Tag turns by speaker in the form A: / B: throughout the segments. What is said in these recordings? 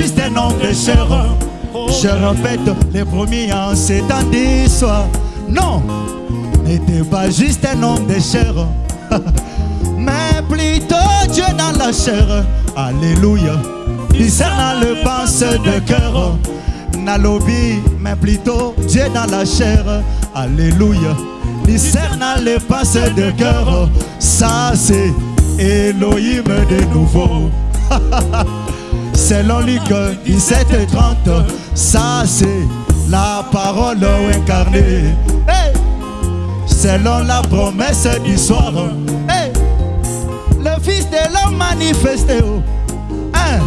A: de chair. Je répète, les premiers en temps d'histoire, non, n'était pas juste un homme de chair, mais plutôt Dieu dans la chair. Alléluia, discernant le pensée de cœur. Nalobi, mais plutôt Dieu dans la chair. Alléluia, discernant le pensée de cœur. Ça, c'est Elohim de nouveau. Selon Luc 17 et 30, ça c'est la parole incarnée. Hey! Selon la promesse du soir, hey! le Fils de l'homme manifesté. Hein?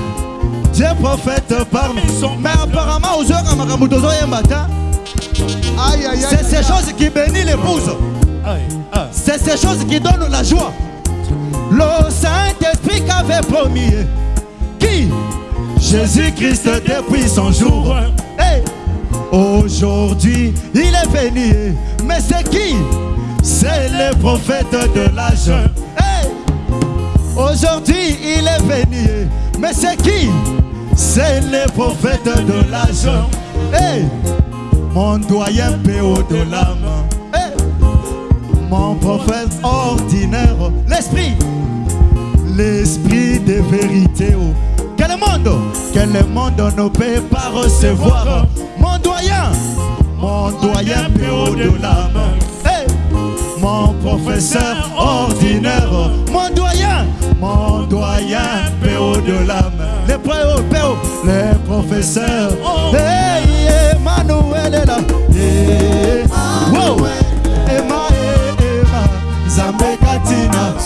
A: Dieu prophète parmi son Mais apparemment, aux heures, Makamutozo et matin, c'est ces choses qui bénissent l'épouse. C'est ces choses qui donnent la joie. Le Saint-Esprit qu'avait promis. Qui? Jésus-Christ depuis son jour. Hey! Aujourd'hui, il est venu. Mais c'est qui? C'est le prophète de l'âge. Hey! Aujourd'hui, il est venu. Mais c'est qui? C'est le prophète de l'âge. Hey! Mon doyen PO de l'âme. Hey! Mon prophète ordinaire. L'esprit. L'esprit de vérité. oh. Quel monde Quel monde ne peut pas recevoir. Mon doyen Mon doyen PO de l'âme Hey! Mon professeur ordinaire. Mon doyen Mon doyen PO de l'âme Les PO, PO Les professeurs. Hey Emmanuel est là. Hey, wow. Emma, Emma Katina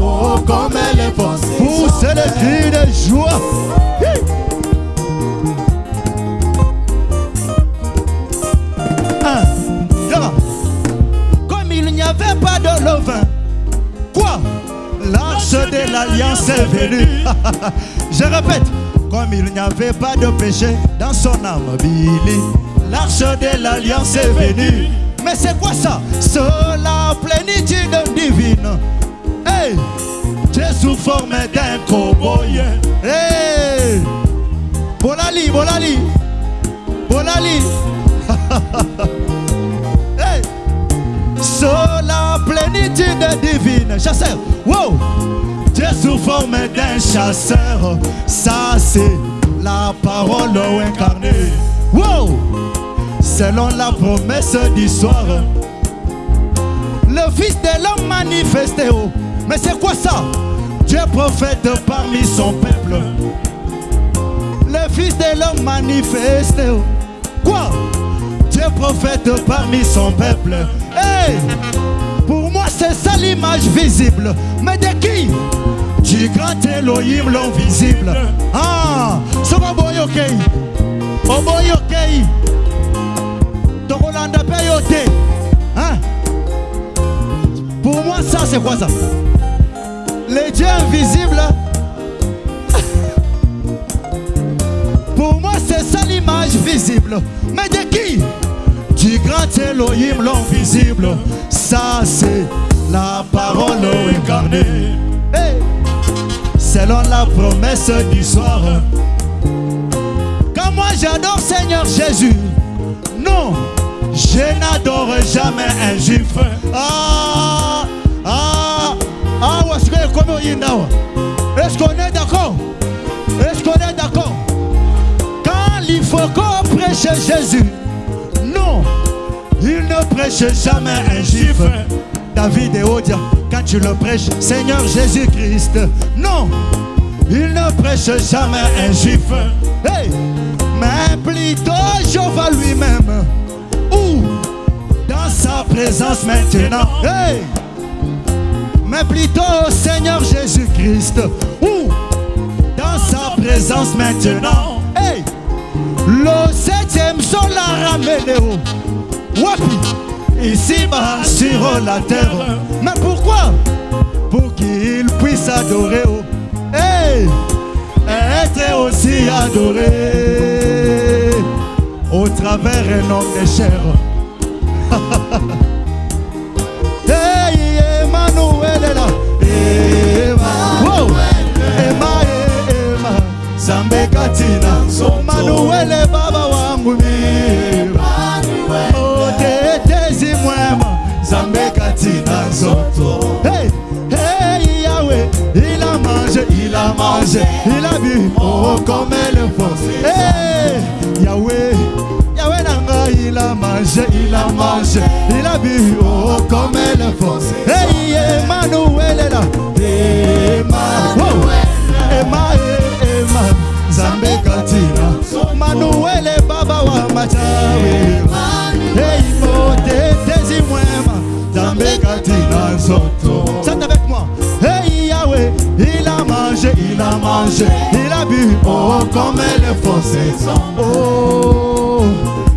A: Oh comme le font Pousse le cri de joie. Un, deux. Comme il n'y avait pas de levain, quoi? L'arche de l'alliance est venue. Je répète, comme il n'y avait pas de péché dans son âme, Billy, l'arche de l'alliance est venue. Mais c'est quoi ça? C'est la plénitude divine. Hey Dieu sous forme d'un cowboy. Hey Bolali, bolali, bolali. Hey! Sur la plénitude divine, chasseur, wow! Dieu sous forme d'un chasseur, ça c'est la parole incarnée, wow! Selon la promesse du soir, le Fils de l'homme manifesté. Mais c'est quoi ça? Dieu prophète parmi son peuple, le Fils de l'homme manifesté, oh. quoi? Dieu prophète parmi son peuple. Hey! Pour moi, c'est ça l'image visible. Mais de qui? Du grand Elohim, l'invisible. Ah! Pas boyokei. Oh boyokei. Tokolanda payote. Hein? Pour moi, ça, c'est quoi ça? Les dieux invisibles. Pour moi, c'est ça l'image visible. Mais de qui? Du grand Elohim, l'invisible. Ça, c'est la parole incarnée. Selon la promesse du soir. Quand moi j'adore Seigneur Jésus, non, je n'adore jamais un juif. Ah, ah, ah, est-ce que comme Est-ce qu'on est d'accord Est-ce qu'on est d'accord Quand il faut qu'on prêche Jésus, non, il ne prêche jamais un juif. David et Odia, quand tu le prêches, Seigneur Jésus-Christ, non, il ne prêche jamais un juif. Hey, mais plutôt Jéhovah lui-même, ou dans sa présence maintenant. Mais plutôt Seigneur Jésus-Christ, ou dans sa présence maintenant. Hey, le septième son l'a ramené au Wapi, ici-bas sur la terre. Mais pourquoi? Pour qu'il. Oh. Hey, être aussi adoré au travers un homme de chair. Zambe Katina, Emmanuel baba wangu mimi. Otetezi mwema, Zambe Katina. Zoto. Hey, hey, Yahweh, il a mangé, il a mangé, il a bu, oh comme le fond. Hey, Yahweh, Yahweh nanga, il a mangé, il a mangé, il a bu, oh comme le fond. Hey, Emmanuel est là, Emma, Chante avec moi. Hey Yahweh, il a mangé, il a mangé, il a bu, oh comme elle est forcée. Oh,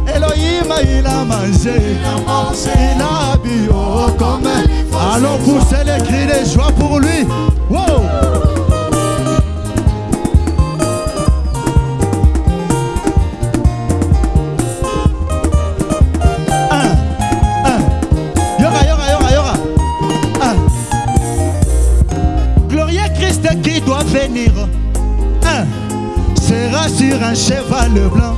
A: Elohim, il a mangé, il a bu, oh comme Allons pousser les cris de joie pour lui. Cheval blanc.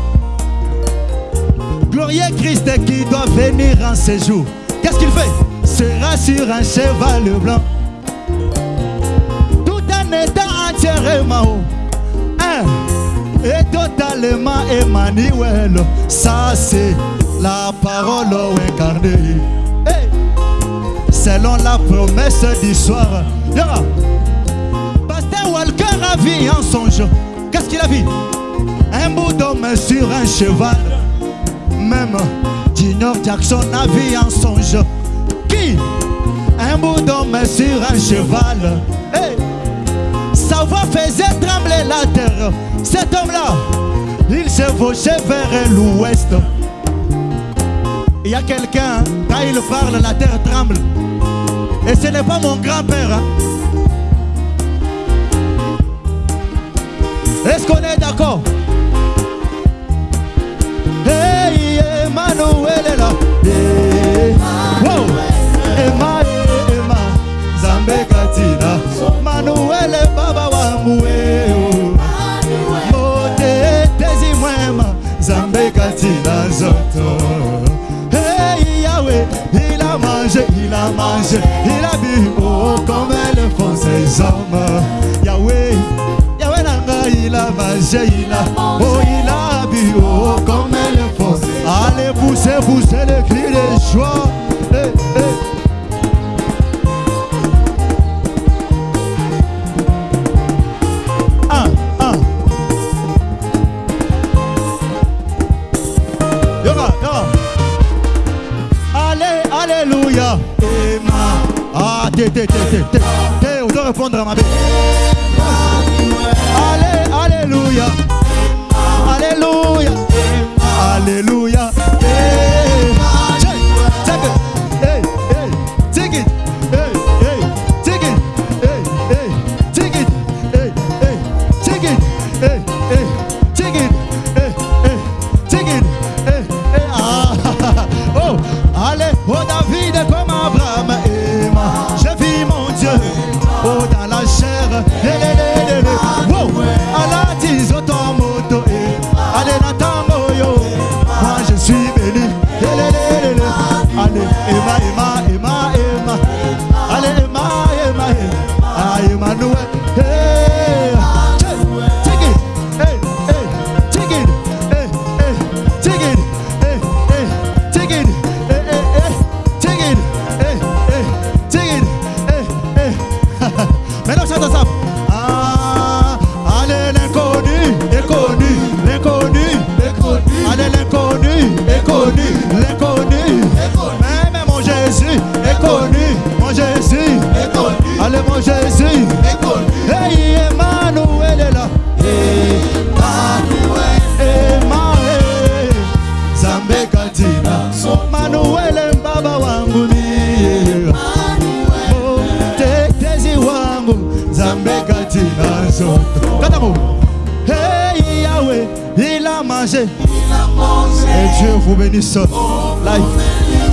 A: Glorieux Christ qui doit venir en séjour. Qu'est-ce qu'il fait? Sera sur un cheval blanc. Tout en étant entièrement. Un. Et totalement Emmanuel. Ça, c'est la parole incarnée. Selon la promesse du soir. Yora. Pasteur Walker a vu en songe. Un cheval. Même Junior Jackson a vu en songe. Qui? Un bout d'homme sur un cheval. Hey. Sa voix faisait trembler la terre. Cet homme-là, il se fauchait vers l'ouest. Il y a quelqu'un, quand il parle, la terre tremble. Et ce n'est pas mon grand-père. hein. Est-ce qu'on est d'accord? Emmanuel est là. Wow. Emma, Emma, Zambe Katina. Manuel est baba mwema, Zambe Katina zoto. Hey Yahweh, il a mangé, il a mangé, il a bu, oh comme le font hommes. Yahweh, Yahweh nanga, il a mangé, il a, oh alléluia. Ah, t'es, t'es, t'es, t'es. T'es, on doit répondre à ma bête. this life.